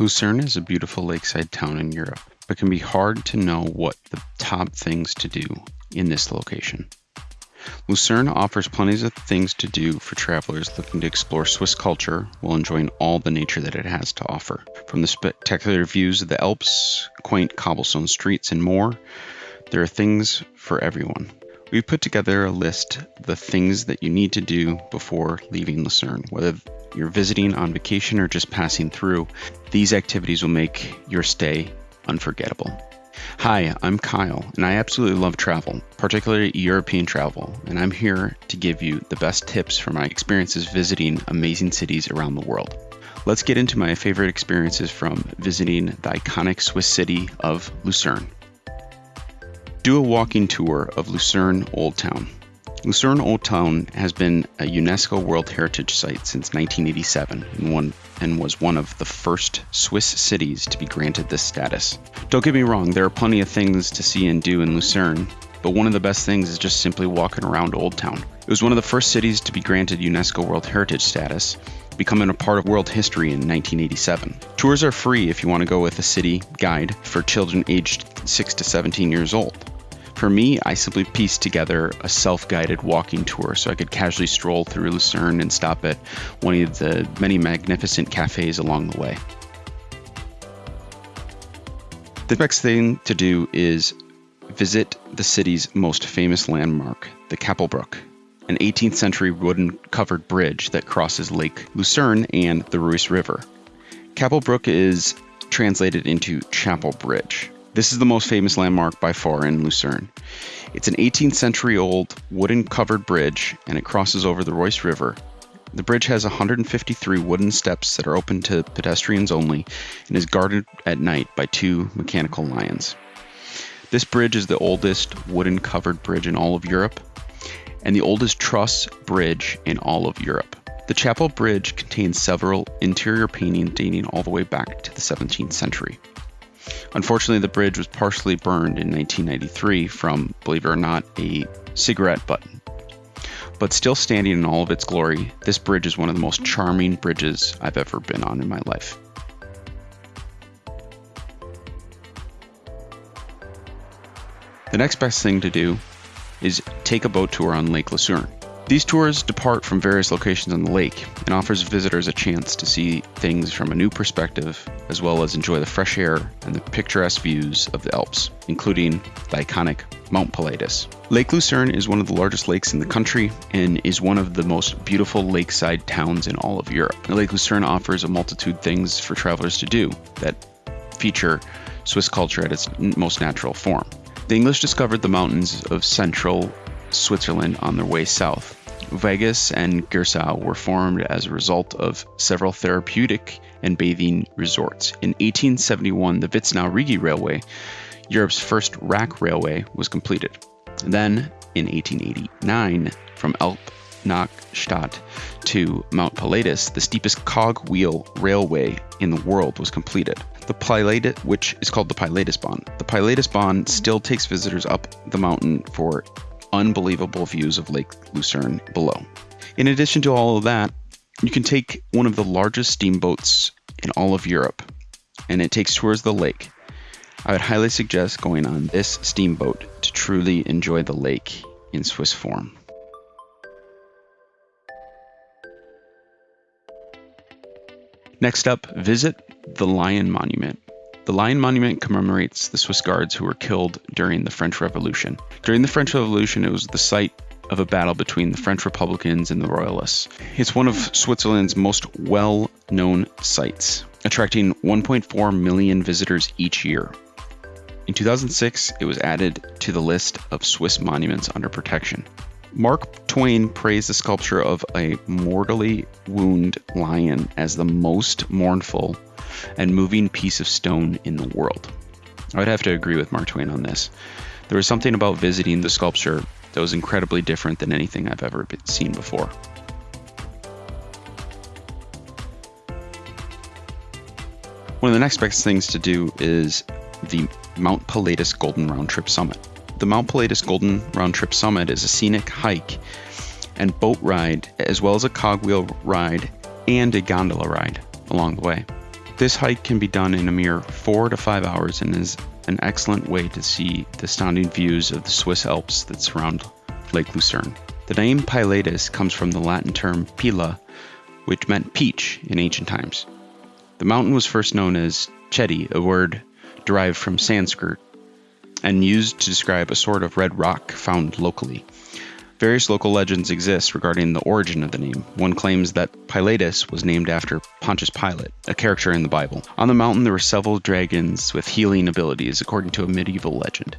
Lucerne is a beautiful lakeside town in Europe, but can be hard to know what the top things to do in this location. Lucerne offers plenty of things to do for travelers looking to explore Swiss culture while enjoying all the nature that it has to offer. From the spectacular views of the Alps, quaint cobblestone streets, and more, there are things for everyone. We've put together a list the things that you need to do before leaving Lucerne, whether you're visiting on vacation or just passing through. These activities will make your stay unforgettable. Hi, I'm Kyle, and I absolutely love travel, particularly European travel, and I'm here to give you the best tips from my experiences visiting amazing cities around the world. Let's get into my favorite experiences from visiting the iconic Swiss city of Lucerne. Do a walking tour of Lucerne Old Town. Lucerne Old Town has been a UNESCO World Heritage Site since 1987 and, and was one of the first Swiss cities to be granted this status. Don't get me wrong, there are plenty of things to see and do in Lucerne, but one of the best things is just simply walking around Old Town. It was one of the first cities to be granted UNESCO World Heritage status, becoming a part of world history in 1987. Tours are free if you want to go with a city guide for children aged 6 to 17 years old. For me, I simply pieced together a self guided walking tour so I could casually stroll through Lucerne and stop at one of the many magnificent cafes along the way. The next thing to do is visit the city's most famous landmark, the Kapellbrücke, an 18th century wooden covered bridge that crosses Lake Lucerne and the Reuss River. Kapellbrücke is translated into Chapel Bridge. This is the most famous landmark by far in Lucerne. It's an 18th century old wooden covered bridge and it crosses over the Reuss River. The bridge has 153 wooden steps that are open to pedestrians only and is guarded at night by two mechanical lions. This bridge is the oldest wooden covered bridge in all of Europe and the oldest truss bridge in all of Europe. The chapel bridge contains several interior paintings dating all the way back to the 17th century. Unfortunately, the bridge was partially burned in 1993 from, believe it or not, a cigarette butt. But still standing in all of its glory, this bridge is one of the most charming bridges I've ever been on in my life. The next best thing to do is take a boat tour on Lake Lucerne. These tours depart from various locations on the lake and offers visitors a chance to see things from a new perspective, as well as enjoy the fresh air and the picturesque views of the Alps, including the iconic Mount Pilatus. Lake Lucerne is one of the largest lakes in the country and is one of the most beautiful lakeside towns in all of Europe. Lake Lucerne offers a multitude of things for travelers to do that feature Swiss culture at its most natural form. The English discovered the mountains of central Switzerland on their way south. Vogesen and Gersau were formed as a result of several therapeutic and bathing resorts. In 1871, the Vitznau Rigi Railway, Europe's first rack railway, was completed. Then, in 1889, from Alpnachstadt to Mount Pilatus, the steepest cog-wheel railway in the world was completed. The Pilatus, which is called the Pilatusbahn. The Pilatusbahn still takes visitors up the mountain for unbelievable views of Lake Lucerne below. In addition to all of that, you can take one of the largest steamboats in all of Europe, and it takes tours of the lake. I would highly suggest going on this steamboat to truly enjoy the lake in Swiss form. Next up, visit the Lion Monument. The Lion Monument commemorates the Swiss guards who were killed during the French Revolution. During the French Revolution, it was the site of a battle between the French Republicans and the Royalists. It's one of Switzerland's most well known sites, attracting 1.4 million visitors each year. In 2006, it was added to the list of Swiss monuments under protection. Mark Twain praised the sculpture of a mortally wounded lion as the most mournful and moving piece of stone in the world. I would have to agree with Mark Twain on this. There was something about visiting the sculpture that was incredibly different than anything I've ever seen before. One of the next best things to do is the Mount Pilatus Golden Round Trip Summit. The Mount Pilatus Golden Round Trip Summit is a scenic hike and boat ride, as well as a cogwheel ride and a gondola ride along the way. This hike can be done in a mere four to five hours and is an excellent way to see the stunning views of the Swiss Alps that surround Lake Lucerne. The name Pilatus comes from the Latin term pila, which meant peach in ancient times. The mountain was first known as Chedi, a word derived from Sanskrit and used to describe a sort of red rock found locally. Various local legends exist regarding the origin of the name. One claims that Pilatus was named after Pontius Pilate, a character in the Bible. On the mountain, there were several dragons with healing abilities, according to a medieval legend.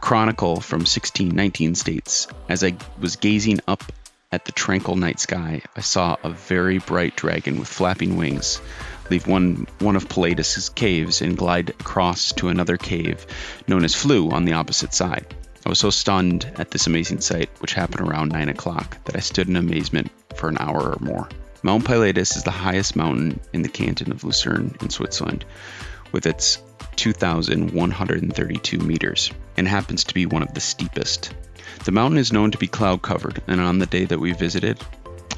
Chronicle from 1619 states As I was gazing up at the tranquil night sky, I saw a very bright dragon with flapping wings leave one, one of Pilatus's caves and glide across to another cave known as Flue on the opposite side. Was so stunned at this amazing sight, which happened around 9 o'clock, that I stood in amazement for an hour or more. Mount Pilatus is the highest mountain in the canton of Lucerne in Switzerland, with its 2,132 meters, and happens to be one of the steepest. The mountain is known to be cloud covered, and on the day that we visited,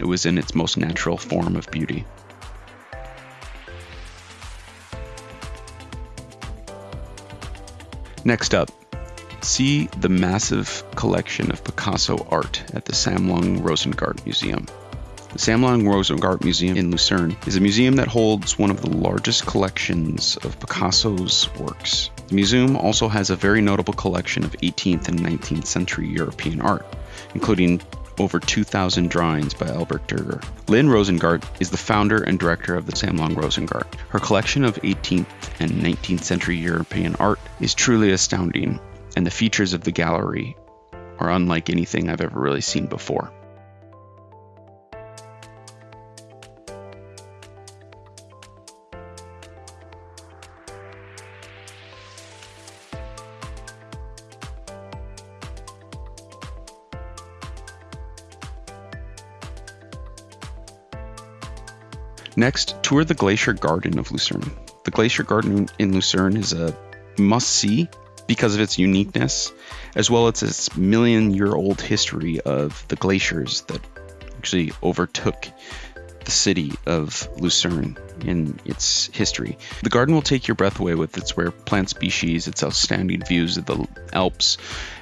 it was in its most natural form of beauty. Next up, see the massive collection of Picasso art at the Sammlung Rosengart Museum. The Sammlung Rosengart Museum in Lucerne is a museum that holds one of the largest collections of Picasso's works. The museum also has a very notable collection of 18th and 19th century European art, including over 2,000 drawings by Albert Durer. Lynn Rosengart is the founder and director of the Sammlung Rosengart. Her collection of 18th and 19th century European art is truly astounding and the features of the gallery are unlike anything I've ever really seen before. Next, tour the Glacier Garden of Lucerne. The Glacier Garden in Lucerne is a must see because of its uniqueness, as well as its million year old history of the glaciers that actually overtook the city of Lucerne in its history. The garden will take your breath away with its rare plant species, its outstanding views of the Alps,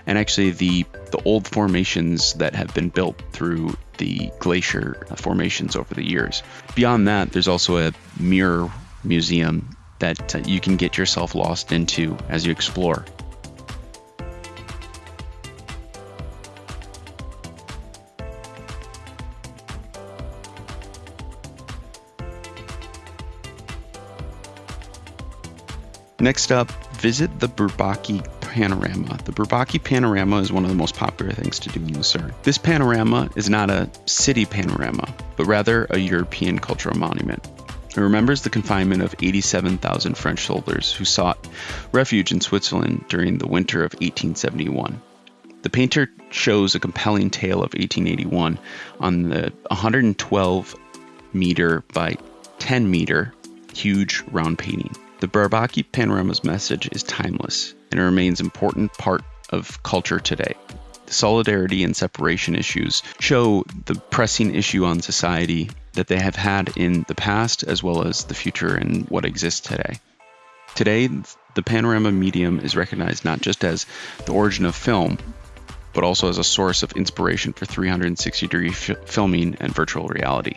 and actually the the old formations that have been built through the glacier formations over the years. Beyond that, there's also a mirror museum that uh, you can get yourself lost into as you explore. Next up, visit the Bourbaki Panorama. The Bourbaki Panorama is one of the most popular things to do in Lucerne. This panorama is not a city panorama, but rather a European cultural monument. It remembers the confinement of 87,000 French soldiers who sought refuge in Switzerland during the winter of 1871. The painter shows a compelling tale of 1881 on the 112 meter by 10 meter huge round painting. The Bourbaki Panorama's message is timeless and it remains an important part of culture today The solidarity and separation issues show the pressing issue on society that they have had in the past as well as the future and what exists today. Today, the panorama medium is recognized not just as the origin of film, but also as a source of inspiration for 360 degree filming and virtual reality.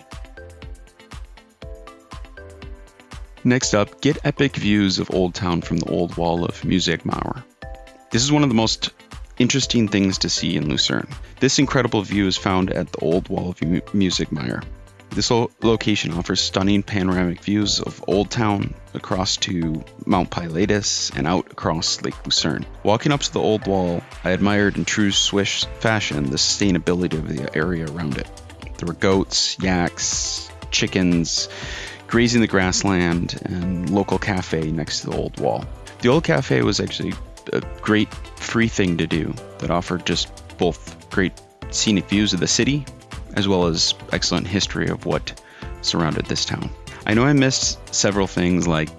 Next up, get epic views of Old Town from the old wall of Museggmauer. This is one of the most interesting things to see in Lucerne. This incredible view is found at the old wall of Museggmauer. This location offers stunning panoramic views of Old Town across to Mount Pilatus and out across Lake Lucerne. Walking up to the old wall, I admired in true Swiss fashion the sustainability of the area around it. There were goats, yaks, chickens grazing the grassland, and local cafe next to the old wall. The old cafe was actually a great free thing to do that offered just both great scenic views of the city as well as excellent history of what surrounded this town. I know I missed several things like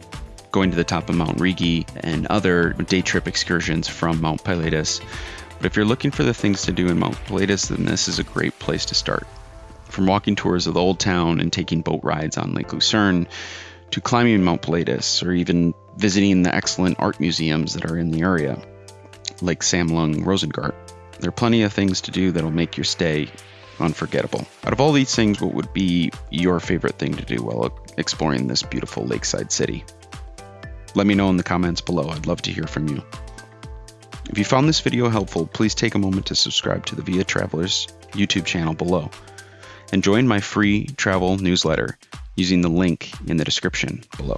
going to the top of Mount Rigi and other day trip excursions from Mount Pilatus, but if you're looking for the things to do in Mount Pilatus, then this is a great place to start. From walking tours of the old town and taking boat rides on Lake Lucerne to climbing Mount Pilatus or even visiting the excellent art museums that are in the area, like Sammlung Rosengart. There are plenty of things to do that'll make your stay unforgettable. Out of all these things, what would be your favorite thing to do while exploring this beautiful lakeside city? Let me know in the comments below. I'd love to hear from you. If you found this video helpful, please take a moment to subscribe to the Via Travelers YouTube channel below and join my free travel newsletter using the link in the description below.